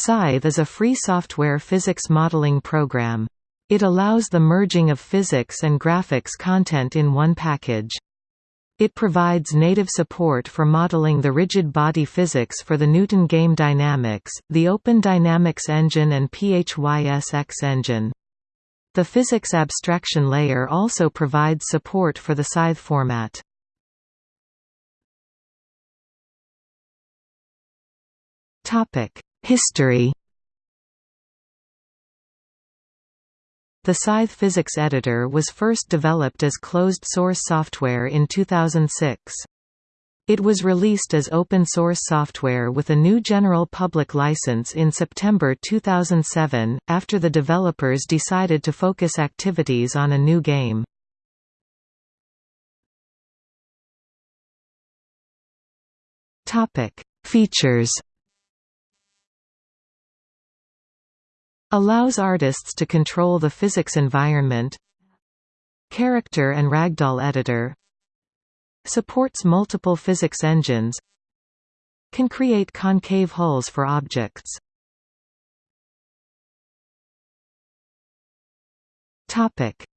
Scythe is a free software physics modeling program. It allows the merging of physics and graphics content in one package. It provides native support for modeling the rigid body physics for the Newton game dynamics, the Open Dynamics engine and PHYSX engine. The physics abstraction layer also provides support for the Scythe format. History The Scythe physics editor was first developed as closed-source software in 2006. It was released as open-source software with a GNU general public license in September 2007, after the developers decided to focus activities on a new game. Features Allows artists to control the physics environment Character and ragdoll editor Supports multiple physics engines Can create concave hulls for objects.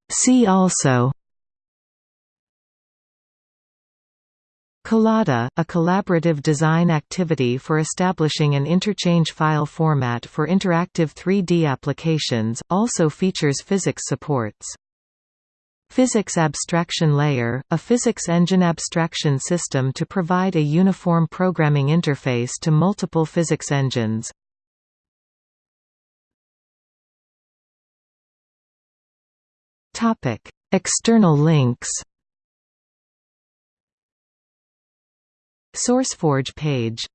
See also Collada, a collaborative design activity for establishing an interchange file format for interactive 3D applications, also features physics supports. Physics Abstraction Layer, a physics engine abstraction system to provide a uniform programming interface to multiple physics engines. External links SourceForge page